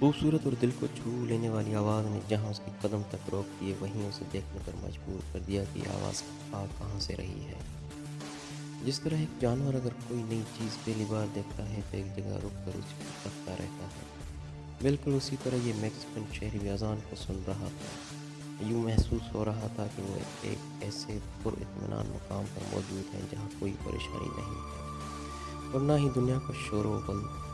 खूबसूरत और दिल को छू लेने वाली आवाज़ ने जहाँ उसके कदम तक रोक दिए वहीं उसे देखने पर मजबूर कर दिया कि आवाज़ आ कहाँ से रही है। जिस तरह एक जानवर अगर कोई नई चीज़ पहली बार देखता है तो एक जगह रुक कर उसको तकता रहता है। बिल्कुल उसी तरह ये मैक्सिकन शहरी अजान को सुन रहा था। यूँ महसूस हो रहा था कि वो एक ऐसे पुरमान मुकाम पर मौजूद है जहाँ कोई परेशानी नहीं है। और ना ही दुनिया का शोर बल